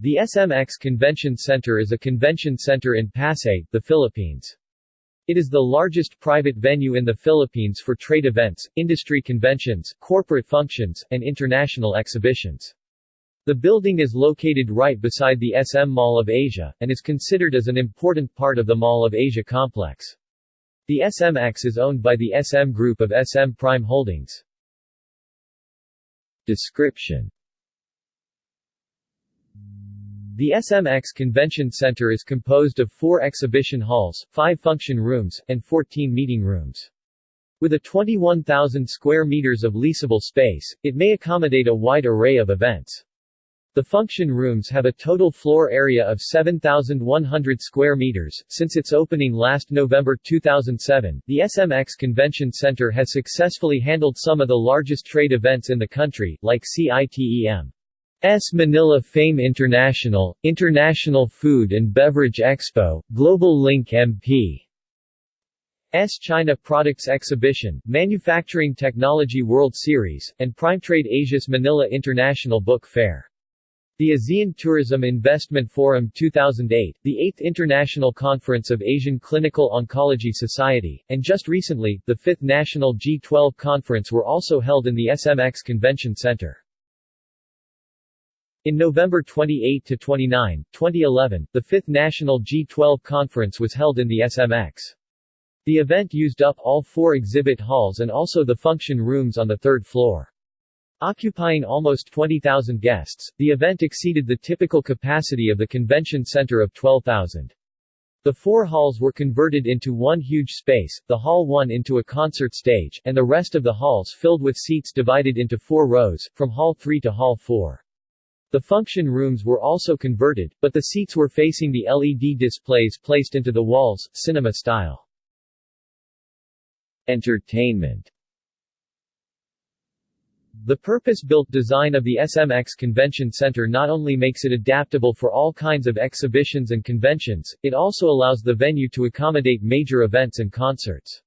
The SMX Convention Center is a convention center in Pasay, the Philippines. It is the largest private venue in the Philippines for trade events, industry conventions, corporate functions, and international exhibitions. The building is located right beside the SM Mall of Asia, and is considered as an important part of the Mall of Asia complex. The SMX is owned by the SM Group of SM Prime Holdings. Description The SMX Convention Center is composed of four exhibition halls, five function rooms, and 14 meeting rooms. With a 21,000 square meters of leasable space, it may accommodate a wide array of events. The function rooms have a total floor area of 7,100 square meters. Since its opening last November 2007, the SMX Convention Center has successfully handled some of the largest trade events in the country, like CITEM. S Manila Fame International, International Food and Beverage Expo, Global Link MP. S China Products Exhibition, Manufacturing Technology World Series, and PrimeTrade Asia's Manila International Book Fair. The ASEAN Tourism Investment Forum 2008, the 8th International Conference of Asian Clinical Oncology Society, and just recently, the 5th National G12 Conference were also held in the SMX Convention Center. In November 28 to 29, 2011, the 5th National G12 Conference was held in the SMX. The event used up all four exhibit halls and also the function rooms on the third floor. Occupying almost 20,000 guests, the event exceeded the typical capacity of the convention center of 12,000. The four halls were converted into one huge space, the Hall 1 into a concert stage, and the rest of the halls filled with seats divided into four rows, from Hall 3 to Hall 4. The function rooms were also converted, but the seats were facing the LED displays placed into the walls, cinema style. Entertainment the purpose-built design of the SMX Convention Center not only makes it adaptable for all kinds of exhibitions and conventions, it also allows the venue to accommodate major events and concerts.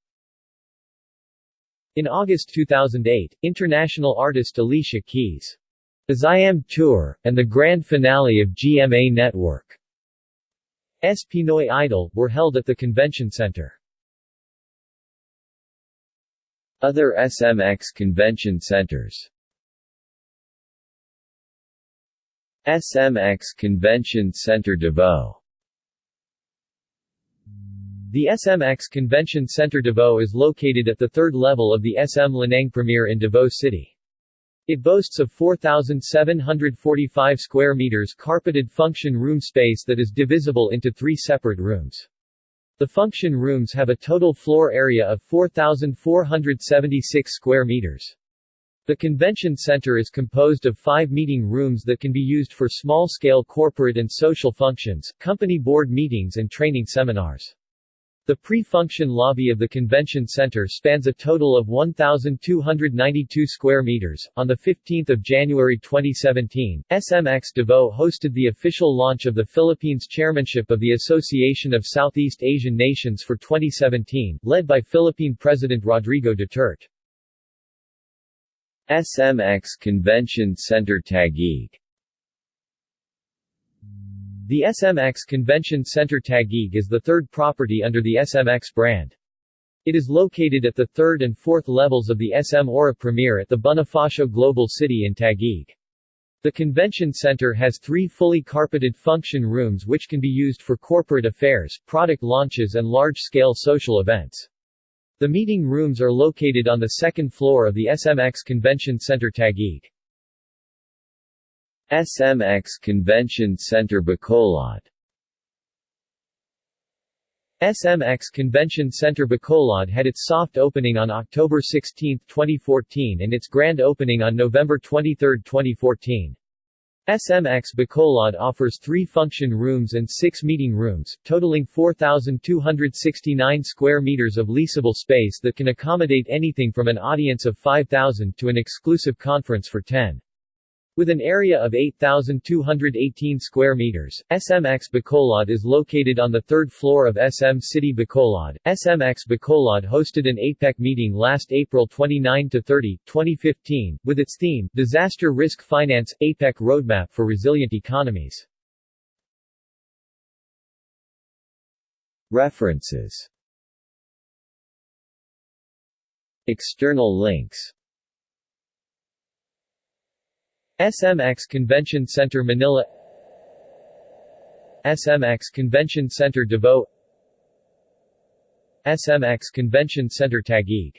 In August 2008, international artist Alicia Keys' Am Tour, and the grand finale of GMA Network S. Pinoy Idol, were held at the convention center. Other SMX convention centers SMX Convention Center Davao The SMX Convention Center Davao is located at the third level of the SM Lanang Premier in Davao City. It boasts of 4,745 square meters carpeted function room space that is divisible into three separate rooms. The function rooms have a total floor area of 4,476 square meters. The convention center is composed of five meeting rooms that can be used for small-scale corporate and social functions, company board meetings and training seminars. The pre-function lobby of the convention center spans a total of 1,292 square meters. On the 15th of January 2017, SMX Davao hosted the official launch of the Philippines chairmanship of the Association of Southeast Asian Nations for 2017, led by Philippine President Rodrigo Duterte. SMX Convention Center Taguig the SMX Convention Center Taguig is the third property under the SMX brand. It is located at the third and fourth levels of the SM Aura Premier at the Bonifacio Global City in Taguig. The convention center has three fully carpeted function rooms which can be used for corporate affairs, product launches and large-scale social events. The meeting rooms are located on the second floor of the SMX Convention Center Taguig. SMX Convention Center Bacolod SMX Convention Center Bacolod had its soft opening on October 16, 2014 and its grand opening on November 23, 2014. SMX Bacolod offers three function rooms and six meeting rooms, totaling 4,269 square meters of leasable space that can accommodate anything from an audience of 5,000 to an exclusive conference for 10. With an area of 8,218 square meters, SMX Bacolod is located on the third floor of SM City Bacolod. SMX Bacolod hosted an APEC meeting last April 29-30, 2015, with its theme, Disaster Risk Finance – APEC Roadmap for Resilient Economies. References External links SMX Convention Center Manila SMX Convention Center Davao SMX Convention Center Taguig